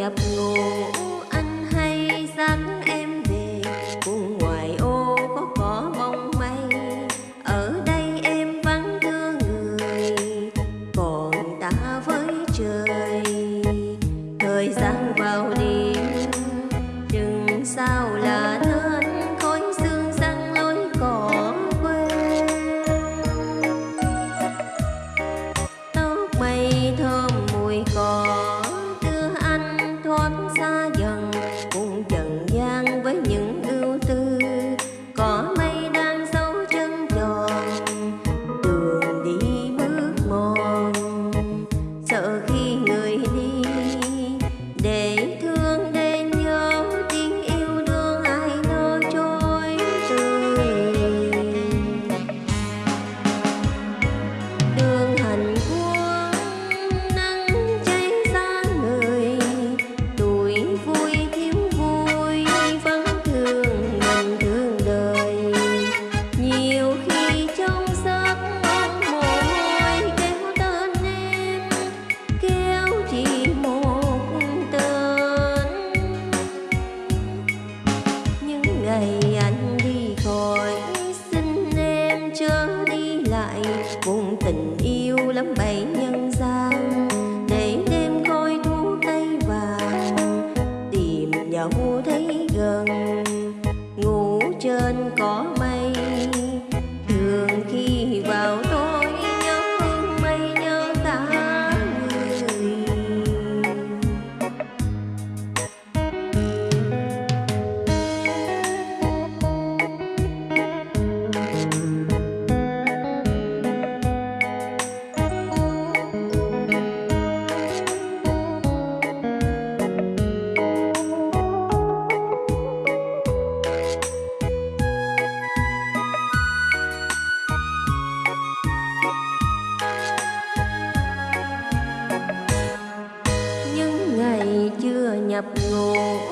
nhập ngủ anh hay dẫn em về. Cùng ngoài ô có cỏ mong mây, ở đây em vắng thưa người. Còn ta với trời, thời gian vào đêm đừng sao lắm, bảy nhân gian. Để đêm coi thú tay vàng tìm nhà vua thấy gần. Ngủ trên có ngập ngùa